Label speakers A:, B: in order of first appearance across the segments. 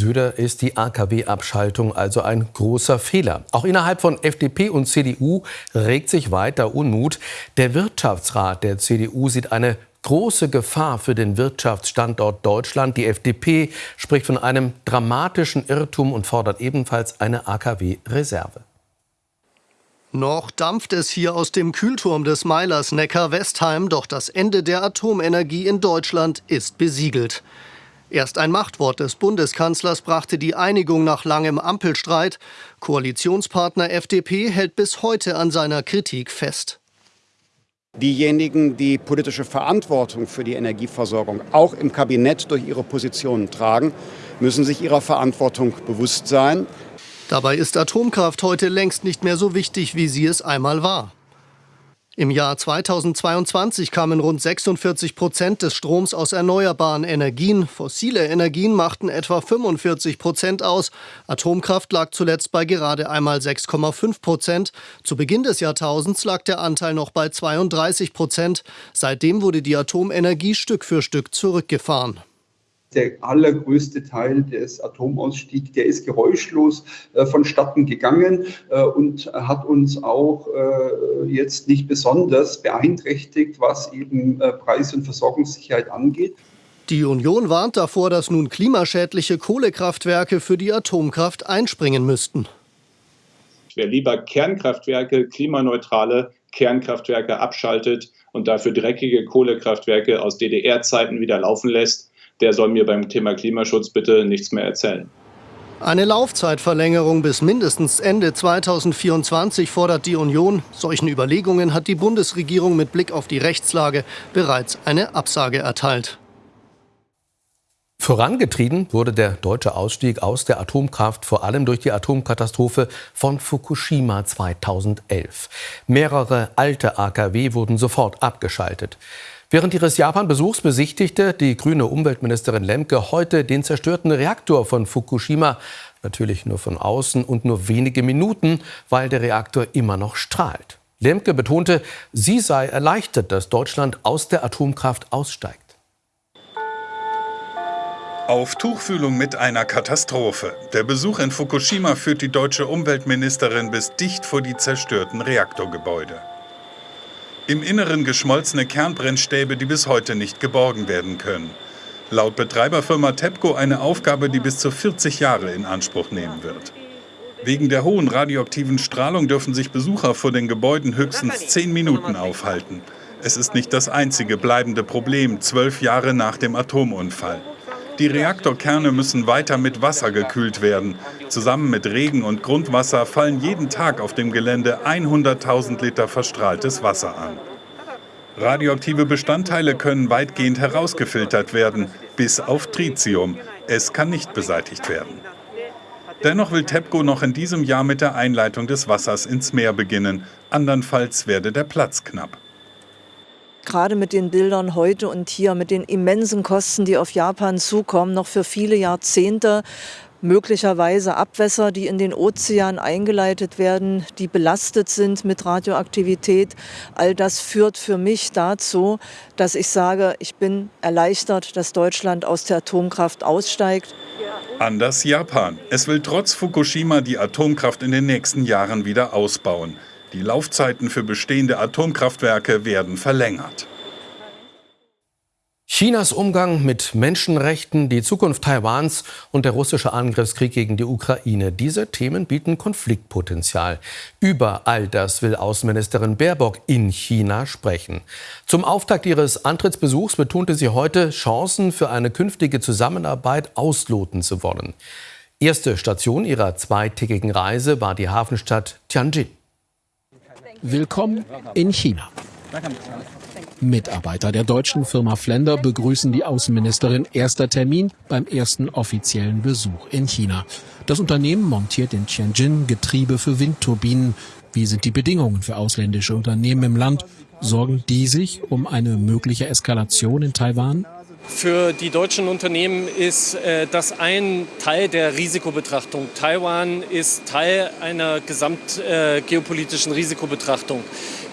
A: Söder ist die AKW-Abschaltung also ein großer Fehler. Auch innerhalb von FDP und CDU regt sich weiter Unmut. Der Wirtschaftsrat der CDU sieht eine große Gefahr für den Wirtschaftsstandort Deutschland. Die FDP spricht von einem dramatischen Irrtum und fordert ebenfalls eine AKW-Reserve.
B: Noch dampft es hier aus dem Kühlturm des Meilers Neckar-Westheim, doch das Ende der Atomenergie in Deutschland ist besiegelt. Erst ein Machtwort des Bundeskanzlers brachte die Einigung nach langem Ampelstreit. Koalitionspartner FDP hält bis heute an seiner Kritik fest.
C: Diejenigen, die politische Verantwortung für die Energieversorgung auch im Kabinett durch ihre Positionen tragen, müssen sich ihrer Verantwortung bewusst sein.
B: Dabei ist Atomkraft heute längst nicht mehr so wichtig, wie sie es einmal war. Im Jahr 2022 kamen rund 46 Prozent des Stroms aus erneuerbaren Energien. Fossile Energien machten etwa 45 Prozent aus. Atomkraft lag zuletzt bei gerade einmal 6,5 Prozent. Zu Beginn des Jahrtausends lag der Anteil noch bei 32 Prozent. Seitdem wurde die Atomenergie Stück für Stück zurückgefahren
D: der allergrößte Teil des Atomausstiegs, der ist geräuschlos äh, vonstatten gegangen äh, und hat uns auch äh, jetzt nicht besonders beeinträchtigt, was eben äh, Preis- und Versorgungssicherheit angeht.
B: Die Union warnt davor, dass nun klimaschädliche Kohlekraftwerke für die Atomkraft einspringen müssten.
E: Ich wäre lieber Kernkraftwerke, klimaneutrale Kernkraftwerke abschaltet und dafür dreckige Kohlekraftwerke aus DDR-Zeiten wieder laufen lässt, der soll mir beim Thema Klimaschutz bitte nichts mehr erzählen.
B: Eine Laufzeitverlängerung bis mindestens Ende 2024 fordert die Union. Solchen Überlegungen hat die Bundesregierung mit Blick auf die Rechtslage bereits eine Absage erteilt.
A: Vorangetrieben wurde der deutsche Ausstieg aus der Atomkraft vor allem durch die Atomkatastrophe von Fukushima 2011. Mehrere alte AKW wurden sofort abgeschaltet. Während ihres Japan-Besuchs besichtigte die grüne Umweltministerin Lemke heute den zerstörten Reaktor von Fukushima. Natürlich nur von außen und nur wenige Minuten, weil der Reaktor immer noch strahlt. Lemke betonte, sie sei erleichtert, dass Deutschland aus der Atomkraft aussteigt.
F: Auf Tuchfühlung mit einer Katastrophe. Der Besuch in Fukushima führt die deutsche Umweltministerin bis dicht vor die zerstörten Reaktorgebäude. Im Inneren geschmolzene Kernbrennstäbe, die bis heute nicht geborgen werden können. Laut Betreiberfirma TEPCO eine Aufgabe, die bis zu 40 Jahre in Anspruch nehmen wird. Wegen der hohen radioaktiven Strahlung dürfen sich Besucher vor den Gebäuden höchstens 10 Minuten aufhalten. Es ist nicht das einzige bleibende Problem, zwölf Jahre nach dem Atomunfall. Die Reaktorkerne müssen weiter mit Wasser gekühlt werden. Zusammen mit Regen und Grundwasser fallen jeden Tag auf dem Gelände 100.000 Liter verstrahltes Wasser an. Radioaktive Bestandteile können weitgehend herausgefiltert werden, bis auf Tritium. Es kann nicht beseitigt werden. Dennoch will TEPCO noch in diesem Jahr mit der Einleitung des Wassers ins Meer beginnen. Andernfalls werde der Platz knapp
G: gerade mit den Bildern heute und hier, mit den immensen Kosten, die auf Japan zukommen, noch für viele Jahrzehnte möglicherweise Abwässer, die in den Ozean eingeleitet werden, die belastet sind mit Radioaktivität. All das führt für mich dazu, dass ich sage, ich bin erleichtert, dass Deutschland aus der Atomkraft aussteigt.
F: Anders Japan. Es will trotz Fukushima die Atomkraft in den nächsten Jahren wieder ausbauen. Die Laufzeiten für bestehende Atomkraftwerke werden verlängert.
A: Chinas Umgang mit Menschenrechten, die Zukunft Taiwans und der russische Angriffskrieg gegen die Ukraine. Diese Themen bieten Konfliktpotenzial. Über all das will Außenministerin Baerbock in China sprechen. Zum Auftakt ihres Antrittsbesuchs betonte sie heute, Chancen für eine künftige Zusammenarbeit ausloten zu wollen. Erste Station ihrer zweitägigen Reise war die Hafenstadt Tianjin.
H: Willkommen in China. Mitarbeiter der deutschen Firma Flender begrüßen die Außenministerin. Erster Termin beim ersten offiziellen Besuch in China. Das Unternehmen montiert in Tianjin Getriebe für Windturbinen. Wie sind die Bedingungen für ausländische Unternehmen im Land? Sorgen die sich um eine mögliche Eskalation in Taiwan?
I: Für die deutschen Unternehmen ist äh, das ein Teil der Risikobetrachtung. Taiwan ist Teil einer gesamtgeopolitischen äh, Risikobetrachtung.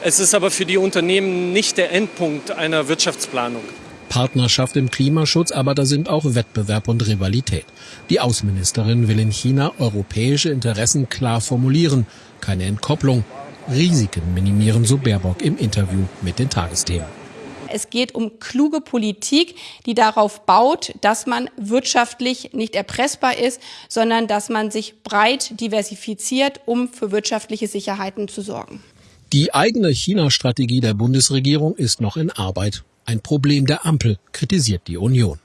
I: Es ist aber für die Unternehmen nicht der Endpunkt einer Wirtschaftsplanung.
H: Partnerschaft im Klimaschutz, aber da sind auch Wettbewerb und Rivalität. Die Außenministerin will in China europäische Interessen klar formulieren. Keine Entkopplung. Risiken minimieren, so Baerbock im Interview mit den Tagesthemen.
J: Es geht um kluge Politik, die darauf baut, dass man wirtschaftlich nicht erpressbar ist, sondern dass man sich breit diversifiziert, um für wirtschaftliche Sicherheiten zu sorgen.
H: Die eigene China-Strategie der Bundesregierung ist noch in Arbeit. Ein Problem der Ampel, kritisiert die Union.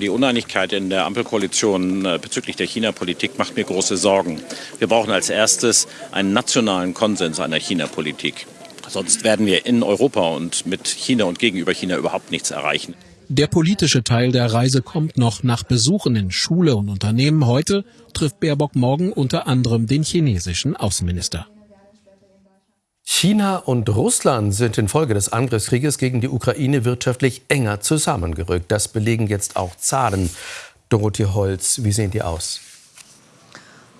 K: Die Uneinigkeit in der Ampelkoalition äh, bezüglich der China-Politik macht mir große Sorgen. Wir brauchen als erstes einen nationalen Konsens einer China-Politik. Sonst werden wir in Europa und mit China und gegenüber China überhaupt nichts erreichen.
H: Der politische Teil der Reise kommt noch nach Besuchen in Schule und Unternehmen. Heute trifft Baerbock morgen unter anderem den chinesischen Außenminister.
A: China und Russland sind infolge des Angriffskrieges gegen die Ukraine wirtschaftlich enger zusammengerückt. Das belegen jetzt auch Zahlen. Dorothee Holz, wie sehen die aus?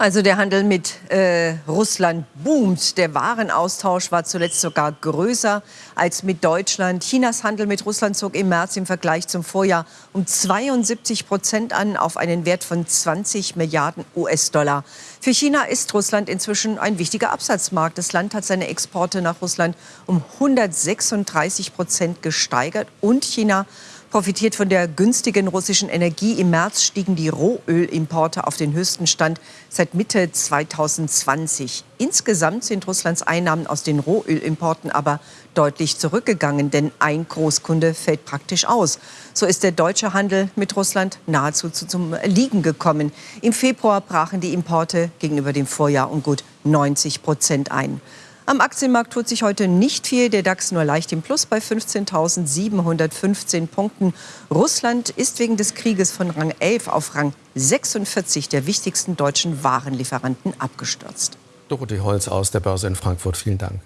L: Also der Handel mit äh, Russland boomt. Der Warenaustausch war zuletzt sogar größer als mit Deutschland. Chinas Handel mit Russland zog im März im Vergleich zum Vorjahr um 72 Prozent an auf einen Wert von 20 Milliarden US-Dollar. Für China ist Russland inzwischen ein wichtiger Absatzmarkt. Das Land hat seine Exporte nach Russland um 136 Prozent gesteigert und China profitiert von der günstigen russischen Energie. Im März stiegen die Rohölimporte auf den höchsten Stand seit Mitte 2020. Insgesamt sind Russlands Einnahmen aus den Rohölimporten aber deutlich zurückgegangen, denn ein Großkunde fällt praktisch aus. So ist der deutsche Handel mit Russland nahezu zum Liegen gekommen. Im Februar brachen die Importe gegenüber dem Vorjahr um gut 90 Prozent ein. Am Aktienmarkt tut sich heute nicht viel. Der DAX nur leicht im Plus bei 15.715 Punkten. Russland ist wegen des Krieges von Rang 11 auf Rang 46 der wichtigsten deutschen Warenlieferanten abgestürzt.
A: Dorothee Holz aus der Börse in Frankfurt. Vielen Dank.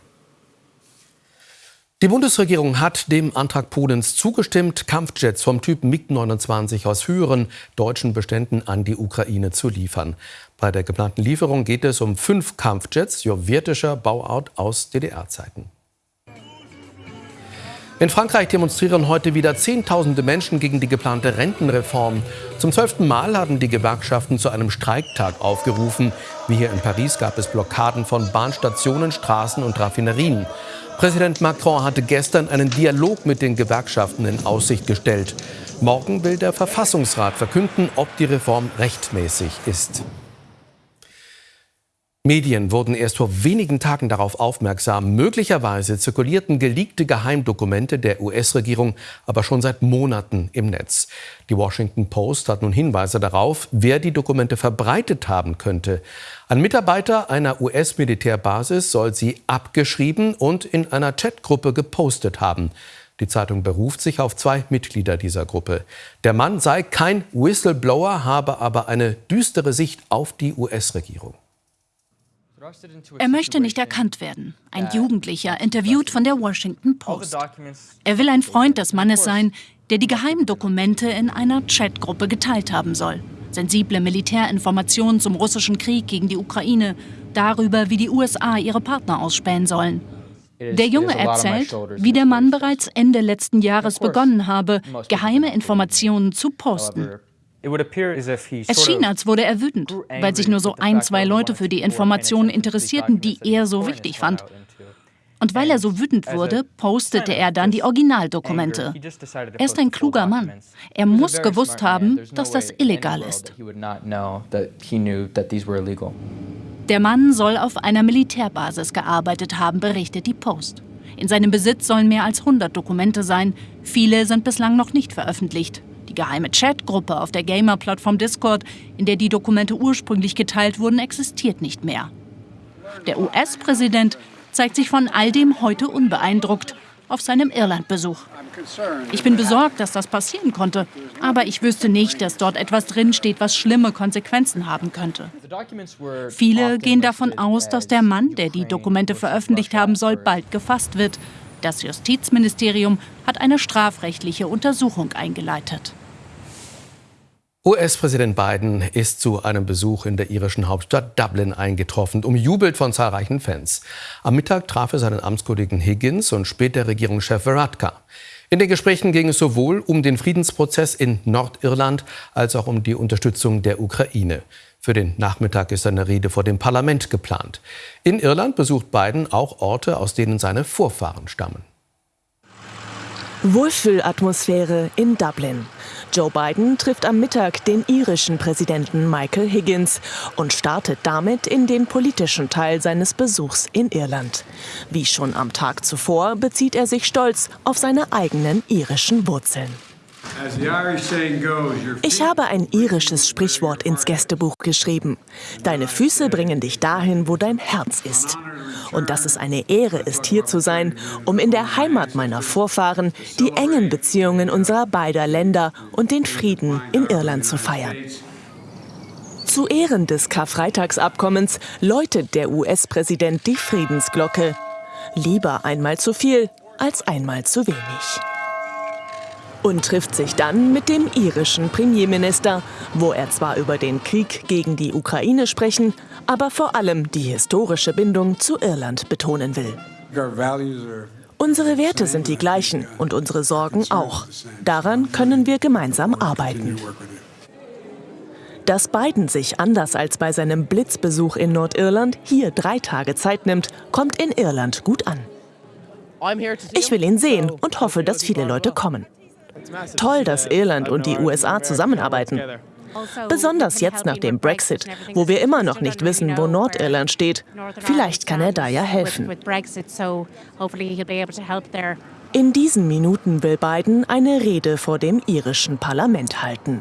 A: Die Bundesregierung hat dem Antrag Polens zugestimmt, Kampfjets vom Typ MiG-29 aus höheren deutschen Beständen an die Ukraine zu liefern. Bei der geplanten Lieferung geht es um fünf Kampfjets sowjetischer Bauart aus DDR-Zeiten. In Frankreich demonstrieren heute wieder Zehntausende Menschen gegen die geplante Rentenreform. Zum zwölften Mal haben die Gewerkschaften zu einem Streiktag aufgerufen. Wie hier in Paris gab es Blockaden von Bahnstationen, Straßen und Raffinerien. Präsident Macron hatte gestern einen Dialog mit den Gewerkschaften in Aussicht gestellt. Morgen will der Verfassungsrat verkünden, ob die Reform rechtmäßig ist. Medien wurden erst vor wenigen Tagen darauf aufmerksam. Möglicherweise zirkulierten geleakte Geheimdokumente der US-Regierung aber schon seit Monaten im Netz. Die Washington Post hat nun Hinweise darauf, wer die Dokumente verbreitet haben könnte. Ein Mitarbeiter einer US-Militärbasis soll sie abgeschrieben und in einer Chatgruppe gepostet haben. Die Zeitung beruft sich auf zwei Mitglieder dieser Gruppe. Der Mann sei kein Whistleblower, habe aber eine düstere Sicht auf die US-Regierung.
M: Er möchte nicht erkannt werden. Ein Jugendlicher, interviewt von der Washington Post. Er will ein Freund des Mannes sein, der die Geheimdokumente in einer Chatgruppe geteilt haben soll. Sensible Militärinformationen zum russischen Krieg gegen die Ukraine, darüber, wie die USA ihre Partner ausspähen sollen. Der Junge erzählt, wie der Mann bereits Ende letzten Jahres begonnen habe, geheime Informationen zu posten. Es schien, als wurde er wütend, weil sich nur so ein, zwei Leute für die Informationen interessierten, die er so wichtig fand. Und weil er so wütend wurde, postete er dann die Originaldokumente. Er ist ein kluger Mann. Er muss gewusst haben, dass das illegal ist. Der Mann soll auf einer Militärbasis gearbeitet haben, berichtet die Post. In seinem Besitz sollen mehr als 100 Dokumente sein. Viele sind bislang noch nicht veröffentlicht. Die geheime Chatgruppe auf der Gamer-Plattform Discord, in der die Dokumente ursprünglich geteilt wurden, existiert nicht mehr. Der US-Präsident zeigt sich von all dem heute unbeeindruckt auf seinem Irlandbesuch. Ich bin besorgt, dass das passieren konnte, aber ich wüsste nicht, dass dort etwas drinsteht, was schlimme Konsequenzen haben könnte. Viele gehen davon aus, dass der Mann, der die Dokumente veröffentlicht haben soll, bald gefasst wird. Das Justizministerium hat eine strafrechtliche Untersuchung eingeleitet.
A: US-Präsident Biden ist zu einem Besuch in der irischen Hauptstadt Dublin eingetroffen, umjubelt von zahlreichen Fans. Am Mittag traf er seinen Amtskollegen Higgins und später Regierungschef Varadkar. In den Gesprächen ging es sowohl um den Friedensprozess in Nordirland als auch um die Unterstützung der Ukraine. Für den Nachmittag ist eine Rede vor dem Parlament geplant. In Irland besucht Biden auch Orte, aus denen seine Vorfahren stammen.
N: Wohlfühlatmosphäre in Dublin. Joe Biden trifft am Mittag den irischen Präsidenten Michael Higgins und startet damit in den politischen Teil seines Besuchs in Irland. Wie schon am Tag zuvor bezieht er sich stolz auf seine eigenen irischen Wurzeln. Ich habe ein irisches Sprichwort ins Gästebuch geschrieben. Deine Füße bringen dich dahin, wo dein Herz ist. Und dass es eine Ehre ist, hier zu sein, um in der Heimat meiner Vorfahren die engen Beziehungen unserer beider Länder und den Frieden in Irland zu feiern. Zu Ehren des Karfreitagsabkommens läutet der US-Präsident die Friedensglocke. Lieber einmal zu viel als einmal zu wenig und trifft sich dann mit dem irischen Premierminister, wo er zwar über den Krieg gegen die Ukraine sprechen, aber vor allem die historische Bindung zu Irland betonen will. Unsere Werte sind die gleichen und unsere Sorgen auch. Daran können wir gemeinsam arbeiten. Dass Biden sich anders als bei seinem Blitzbesuch in Nordirland hier drei Tage Zeit nimmt, kommt in Irland gut an. Ich will ihn sehen und hoffe, dass viele Leute kommen. Toll, dass Irland und die USA zusammenarbeiten. Besonders jetzt nach dem Brexit, wo wir immer noch nicht wissen, wo Nordirland steht. Vielleicht kann er da ja helfen. In diesen Minuten will Biden eine Rede vor dem irischen Parlament halten.